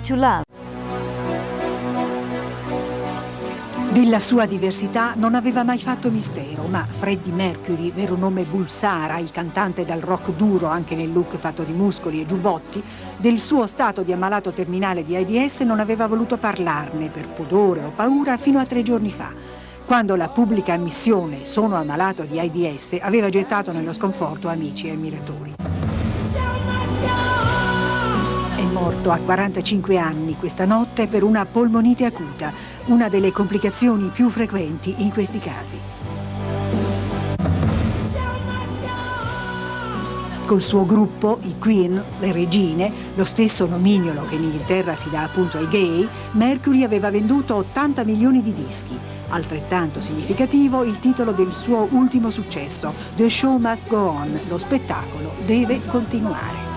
to love. Della sua diversità non aveva mai fatto mistero, ma Freddie Mercury, vero nome Bulsara, il cantante dal rock duro anche nel look fatto di muscoli e giubbotti, del suo stato di ammalato terminale di AIDS non aveva voluto parlarne per pudore o paura fino a tre giorni fa, quando la pubblica ammissione «sono ammalato di AIDS» aveva gettato nello sconforto amici e ammiratori. Morto a 45 anni questa notte per una polmonite acuta, una delle complicazioni più frequenti in questi casi. Col suo gruppo, i Queen, le regine, lo stesso nomignolo che in Inghilterra si dà appunto ai gay, Mercury aveva venduto 80 milioni di dischi. Altrettanto significativo il titolo del suo ultimo successo, The Show Must Go On, lo spettacolo deve continuare.